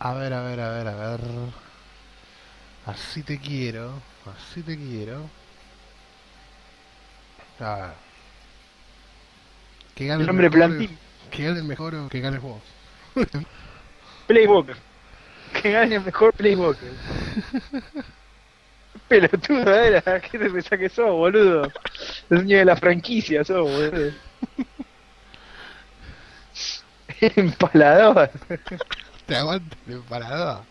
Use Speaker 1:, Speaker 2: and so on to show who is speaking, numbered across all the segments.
Speaker 1: A ver, a ver, a ver, a ver. Así te quiero. Así te quiero. A ver. Que gane
Speaker 2: El hombre
Speaker 1: mejor,
Speaker 2: plantín.
Speaker 1: Que gane el mejor o que ganes vos.
Speaker 2: Playwalker. Que gane el mejor Playwalker. Pelotudo era, ¿qué te pensás que sos, boludo? El dueño de la franquicia sos, boludo. Empalador.
Speaker 1: Te aguante el empalador.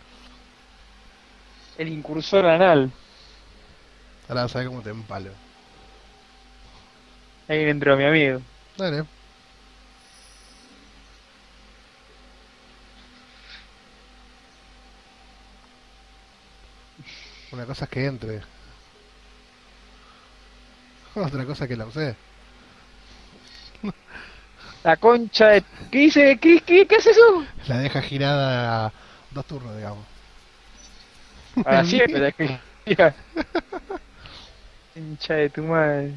Speaker 2: El incursor anal.
Speaker 1: Ahora vas a ver cómo te empalo.
Speaker 2: Ahí entró mi amigo.
Speaker 1: Dale. Una cosa es que entre. Otra cosa es que la usé.
Speaker 2: La concha de... ¿Qué dice? ¿Qué, qué, qué hace eso?
Speaker 1: La deja girada dos turnos, digamos.
Speaker 2: Ahora siempre la que... Mira. Concha de tu madre.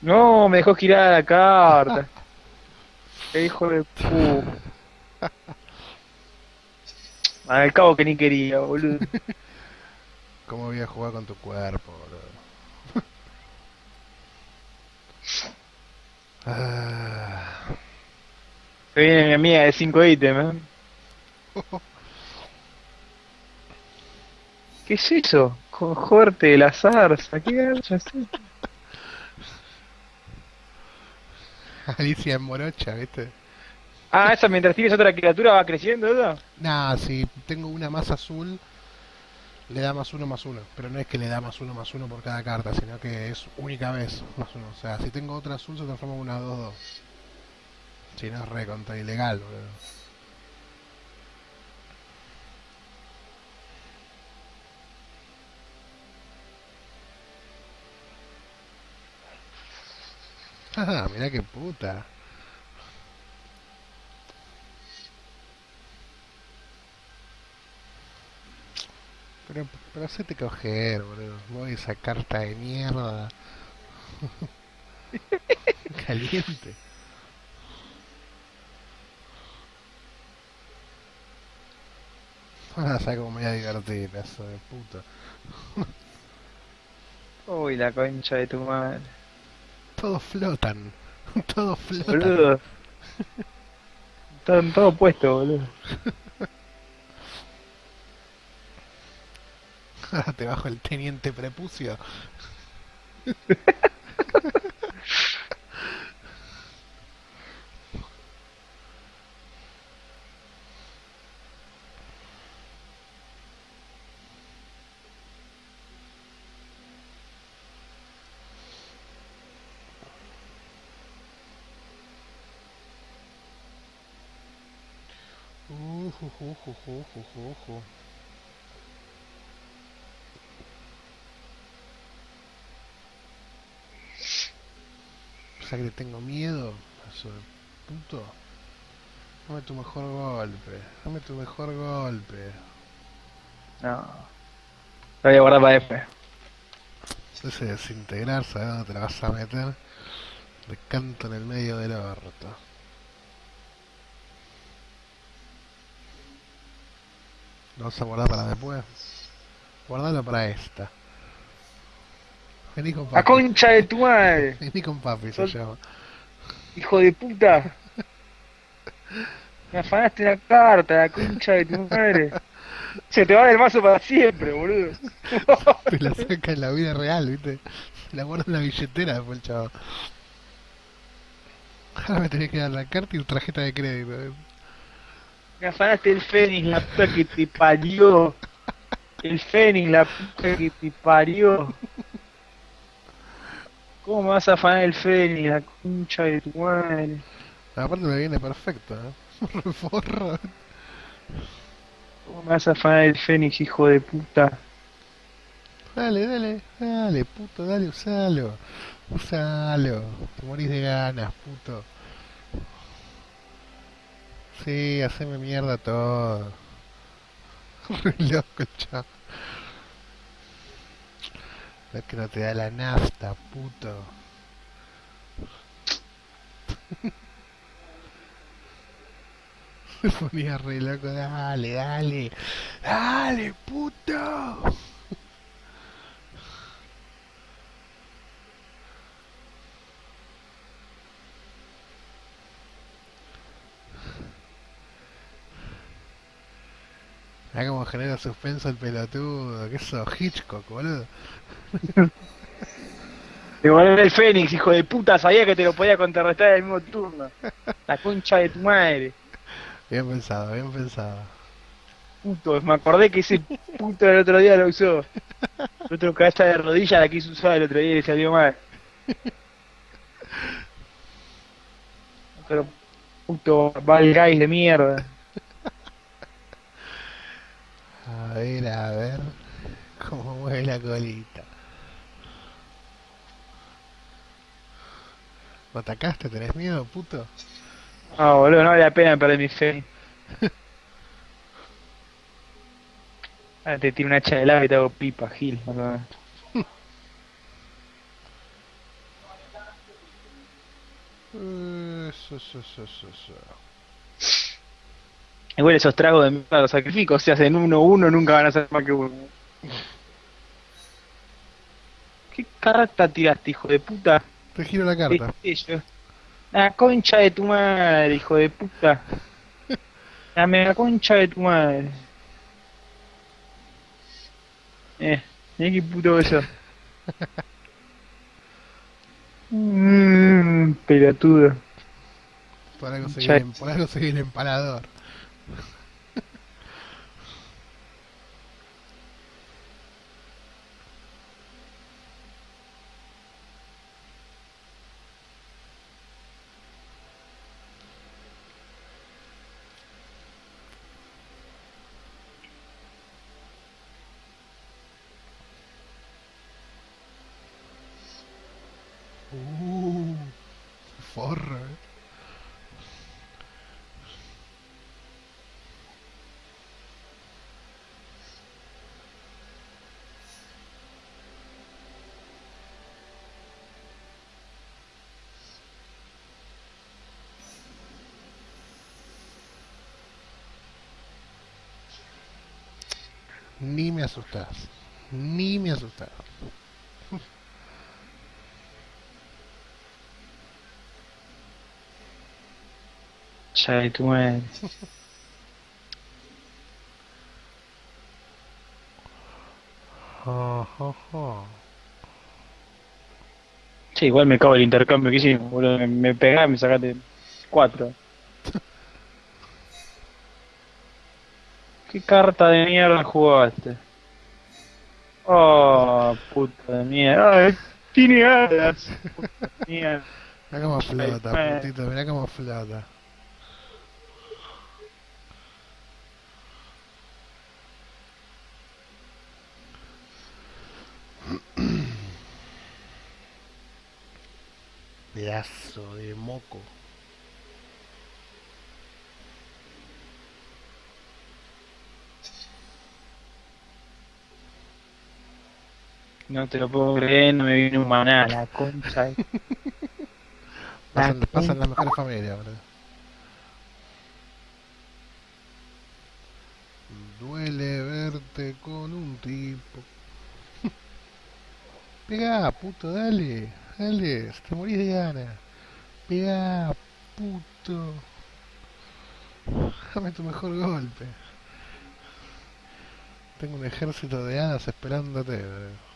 Speaker 2: No, me dejó girar la carta. Qué hijo de pu. Al cabo que ni quería, boludo.
Speaker 1: ¿Cómo voy a jugar con tu cuerpo, boludo? Ah,
Speaker 2: Se viene mi amiga de 5 ítems, ¿eh? ¿Qué es eso? Cohorte de la zarza, ¿qué garcha es esto?
Speaker 1: Alicia en morocha, ¿viste?
Speaker 2: Ah, esa mientras tienes otra criatura va creciendo, ¿eso?
Speaker 1: Nah, si tengo una más azul, le da más uno más uno. Pero no es que le da más uno más uno por cada carta, sino que es única vez más uno. O sea, si tengo otra azul se transforma en una 2-2. Si no es re contra ilegal, boludo. Ah, mirá qué puta. Pero, pero hacete coger, boludo. Voy esa carta de mierda. Caliente. Ah, sabes cómo me voy a divertir, pedazo de puta.
Speaker 2: Uy, la concha de tu madre.
Speaker 1: Todos flotan. Todos flotan.
Speaker 2: Boludo. Están todos puestos, boludo.
Speaker 1: Te bajo el teniente prepucio. Uh, ju, ju, sea que le tengo miedo a de puto. Dame tu mejor golpe. Dame tu mejor golpe.
Speaker 2: No. Lo voy a guardar para F.
Speaker 1: Ese desintegrar, ¿sabes dónde te la vas a meter? Le canto en el medio del orto. Lo vas a guardar para después. Guardalo para esta. Vení con
Speaker 2: ¡La
Speaker 1: papi.
Speaker 2: concha de tu madre!
Speaker 1: Vení con papi se llama.
Speaker 2: ¡Hijo de puta! Me afanaste la carta, la concha de tu madre. Se te va del mazo para siempre, boludo.
Speaker 1: Te la saca en la vida real, ¿viste? La guarda en la billetera después el chavo. Ahora me tenés que dar la carta y tu tarjeta de crédito. ¿eh?
Speaker 2: Me afanaste el Fénix, la puta que te parió. El Fénix, la puta que te parió. ¿Cómo me vas a afanar el Fénix, la concha de tu madre?
Speaker 1: Aparte me viene perfecto, ¿eh? Forro.
Speaker 2: ¿Cómo me vas a afanar el Fénix, hijo de puta?
Speaker 1: Dale, dale, dale, puto, dale, usalo. Usalo. Te morís de ganas, puto. Sí, haceme mierda todo. Re loco el Es que no te da la nafta, puto. Me ponía re loco, dale, dale, dale, puto. Mirá cómo genera suspenso el pelotudo, que eso, Hitchcock, boludo.
Speaker 2: Devolver el Fénix, hijo de puta, sabía que te lo podía contrarrestar en el mismo turno. La concha de tu madre.
Speaker 1: Bien pensado, bien pensado.
Speaker 2: Puto, me acordé que ese puto el otro día lo usó. El otro cabeza de rodilla la quiso usar el otro día y le salió mal. Pero puto Val Guys de mierda.
Speaker 1: A ver, a ver. Cómo mueve la colita. ¿Lo atacaste? ¿Tenés miedo, puto?
Speaker 2: No, boludo, no vale la pena perder mi fe. Ahora te tiro una hacha de lava y te hago pipa, Gil. o.
Speaker 1: Eso, eso, eso, eso, eso.
Speaker 2: Igual esos tragos de mierda los sacrificos, si hacen uno uno nunca van a ser más que uno. ¿Qué carta tiraste, hijo de puta?
Speaker 1: Te giro la carta.
Speaker 2: La concha de tu madre, hijo de puta. Dame la concha de tu madre. Eh, mirá qué puto eso. Mmm, pelotudo.
Speaker 1: Por algo
Speaker 2: Cha-
Speaker 1: seguir, por algo seguir empalador. Uh, forro, eh. Ni me asustas. Ni me asustas.
Speaker 2: Concha de tu madre. Che, igual me cago el intercambio que hicimos, boludo. Me, me pegás y me sacaste cuatro. ¿Qué carta de mierda jugaste? Oh, puta de mierda. Ay, tiene alas. Puta de mierda.
Speaker 1: Mirá cómo flota, putito, mirá cómo flota. Pedazo de moco.
Speaker 2: No te lo puedo creer, no me viene un maná, la concha. de-
Speaker 1: Pasan,
Speaker 2: La
Speaker 1: pasan las mejores familias, boludo. Duele verte con un tipo. Pegá, puto, dale. Dale, te morís de gana. Pegá, puto. Dame tu mejor golpe. Tengo un ejército de hadas esperándote. boludo.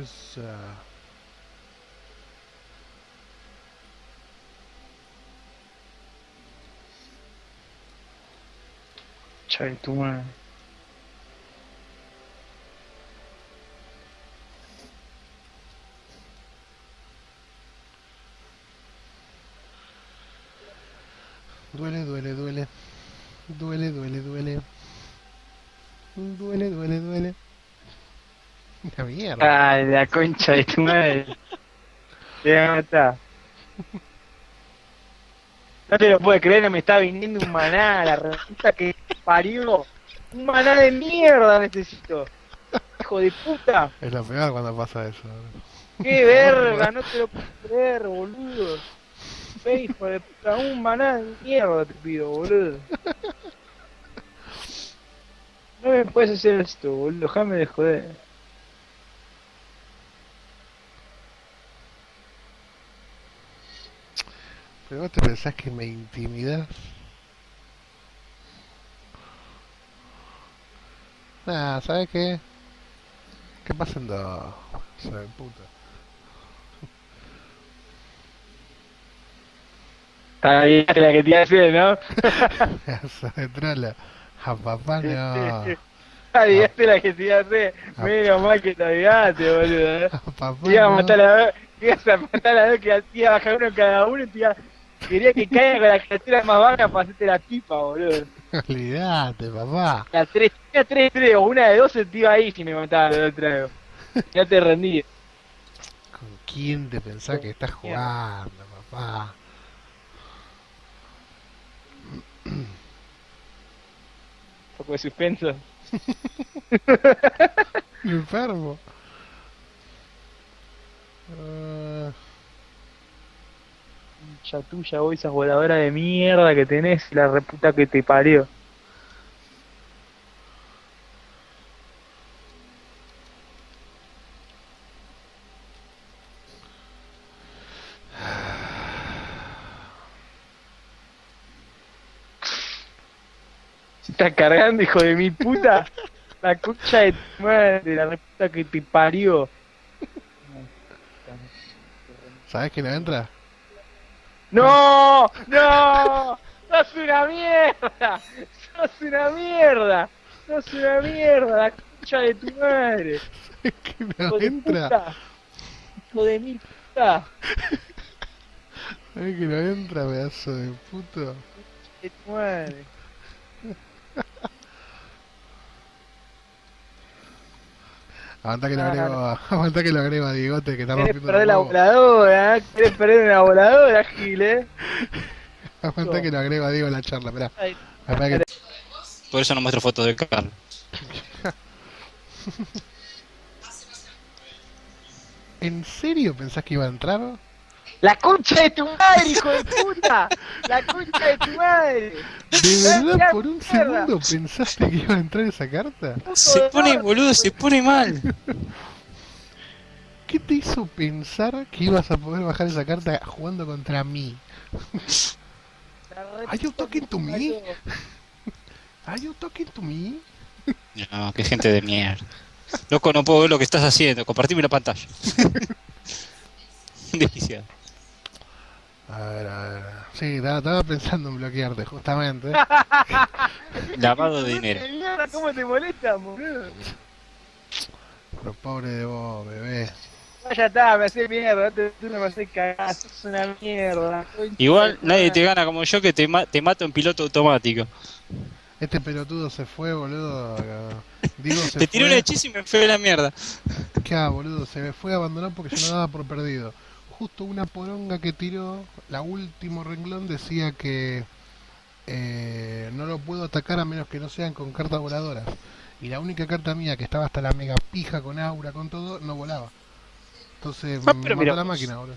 Speaker 1: Esa.
Speaker 2: Concha de tu madre.
Speaker 1: Duele, duele, duele. Duele, duele, duele. Duele, duele, duele. La mierda.
Speaker 2: Ay, la concha de tu madre. Te voy a. No te lo puedes creer, no me está viniendo un maná, la reputa que parió. Un maná de mierda necesito. Hijo de puta.
Speaker 1: Es lo peor cuando pasa eso.
Speaker 2: Qué verga, no te lo puedo creer, boludo. Ve, hijo de puta, un maná de mierda te pido, boludo. No me puedes hacer esto, boludo, déjame de joder.
Speaker 1: Pero vos te pensás que me intimidas. Nah, ¿sabes qué? ¿Qué pasa en dos? Sabe puta.
Speaker 2: Está bien la que te hacer, ¿no?
Speaker 1: Sabe trola. A papá no.
Speaker 2: Adiaste la que te hacer. Menos mal que te adiaste, boludo. ¿eh?
Speaker 1: A papá
Speaker 2: iba a matar a ibas a matar a vez que te iba a bajar uno cada uno y te iba... Quería que caiga con la criatura más baja para hacerte la pipa, boludo.
Speaker 1: Olvidate, papá.
Speaker 2: La 3, una 3, 3 o una de 12 te iba ahí si me mataba la otra. Ya te rendí.
Speaker 1: ¿Con quién te pensás que estás jugando, papá?
Speaker 2: Un poco de suspenso.
Speaker 1: Enfermo.
Speaker 2: Ya tuya, vos esas voladoras de mierda que tenés la reputa que te parió. Cargando, hijo de mi puta. La concha de tu madre, la reputa que te parió.
Speaker 1: ¿Sabes quién entra?
Speaker 2: ¡No! ¡No! ¡Sos una mierda! ¡Sos una mierda! ¡Sos una mierda! ¡La concha de tu madre!
Speaker 1: ¿Sabes quién
Speaker 2: ¡Hijo de
Speaker 1: entra?
Speaker 2: puta! ¡Hijo de mil puta!
Speaker 1: ¿Sabes quién no entra, pedazo de puto?
Speaker 2: ¡De tu madre!
Speaker 1: Aguanta que lo agrego, aguanta que lo agrego a Diegote que está
Speaker 2: ¿Querés
Speaker 1: rompiendo
Speaker 2: perder la voladora? ¿eh? ¿Querés perder una voladora, Gil, eh?
Speaker 1: Aguanta que lo agrego a Diego en la charla, esperá.
Speaker 2: Ay,
Speaker 1: Esperá que
Speaker 3: Por eso no muestro fotos de Carlos.
Speaker 1: ¿En serio pensás que iba a entrar?
Speaker 2: ¡La concha de tu madre, hijo de puta! ¡La concha de tu madre!
Speaker 1: ¿De verdad por un
Speaker 2: mierda.
Speaker 1: segundo pensaste que iba a entrar esa carta?
Speaker 3: Se pone, boludo, se pone mal.
Speaker 1: ¿Qué te hizo pensar que ibas a poder bajar esa carta jugando contra mí? Are you talking to me? ¿Are you talking to me?
Speaker 3: No, qué gente de mierda. Loco, no puedo ver lo que estás haciendo. Compartime la pantalla. Desquiciado.
Speaker 1: A ver, a ver. Sí, estaba, estaba pensando en bloquearte, justamente.
Speaker 3: Lavado de dinero.
Speaker 2: ¿Cómo te molesta, boludo?
Speaker 1: Pero pobre de vos, bebé.
Speaker 2: No, ya está, me haces mierda, tú, no me haces cagar, sos una mierda.
Speaker 3: Igual nadie te gana como yo que te, ma- te mato en piloto automático.
Speaker 1: Este pelotudo se fue, boludo. Digo, se
Speaker 3: Te tiré un hechizo y me fue a la mierda.
Speaker 1: ¿Qué hago, boludo? Se me fue a abandonar porque yo no daba por perdido. Justo una poronga que tiró, la último renglón decía que eh, no lo puedo atacar a menos que no sean con cartas voladoras. Y la única carta mía que estaba hasta la mega pija con aura, con todo, no volaba. Entonces
Speaker 3: Ah,
Speaker 1: me
Speaker 3: pero
Speaker 1: mató
Speaker 3: mira
Speaker 1: la máquina, boludo.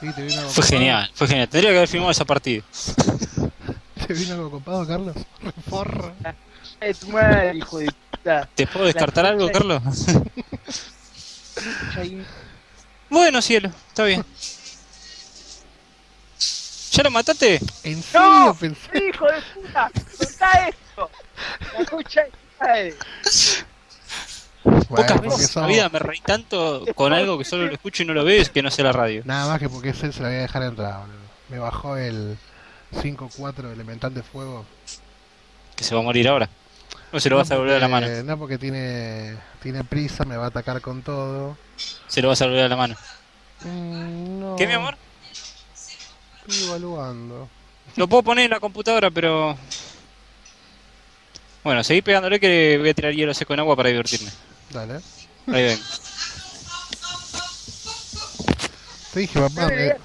Speaker 1: Sí, te vino algo
Speaker 3: Fue genial, fue genial. Tendría que haber filmado esa partida.
Speaker 1: ¿Te vino algo copado, Carlos? Forra.
Speaker 2: de tu madre, hijo de puta.
Speaker 3: ¿Te puedo descartar
Speaker 2: La
Speaker 3: algo, Carlos?
Speaker 2: Ahí-
Speaker 3: bueno, cielo, está bien. ¿Ya lo mataste?
Speaker 1: ¿En serio
Speaker 2: ¡No!
Speaker 1: pensás?
Speaker 2: ¡Hijo de puta! ¡Contá esto! La.
Speaker 1: Bueno,
Speaker 3: Pocas veces en la vida me reí tanto con algo que solo lo escucho y no lo veo, es que no sé la radio.
Speaker 1: Nada más que porque ese se lo voy a dejar entrar, boludo. Me bajó el 5-4 elemental de fuego.
Speaker 3: Que se va a morir ahora. ¿O se lo vas a devolver a la mano?
Speaker 1: porque- No, porque tiene, tiene prisa, me va a atacar con todo.
Speaker 3: Se lo vas a devolver a la mano.
Speaker 1: Mm, no,
Speaker 3: ¿Qué, mi amor?
Speaker 1: Estoy evaluando.
Speaker 3: Lo puedo poner en la computadora, pero... Bueno, seguí pegándole que voy a tirar hielo seco en agua para divertirme.
Speaker 1: Dale.
Speaker 3: Ahí ven.
Speaker 1: Te dije, papá,
Speaker 2: me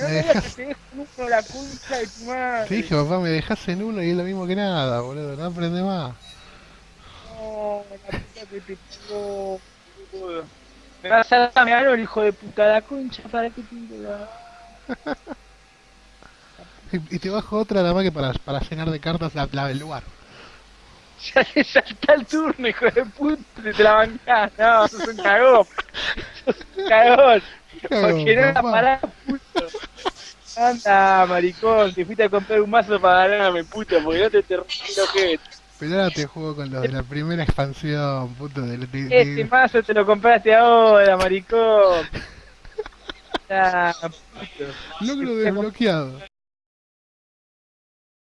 Speaker 2: no digas
Speaker 1: dejas-
Speaker 2: que te dejo uno la concha de tu madre.
Speaker 1: te dije, papá, me dejas en uno y es lo mismo que nada, boludo. No aprende más.
Speaker 2: No, la puta que te pegó, boludo. Me vas a dar mi árbol, hijo de puta, la concha, ¿para qué te la...
Speaker 1: Y, y te bajo otra nada más que para, para llenar de cartas la, la del lugar.
Speaker 2: Ya le salta el turno, hijo de puta, te la bancás. No, sos un cagón. Sos un cagón. Porque no la parás, puto. Anda, maricón, te fuiste a comprar un mazo para ganarme, puto, porque no te te rompí el ojete.
Speaker 1: Pero ahora te juego con lo de la primera expansión, puto. De, de-
Speaker 2: Este mazo te lo compraste ahora, maricón. Ah, puto.
Speaker 1: logro desbloqueado.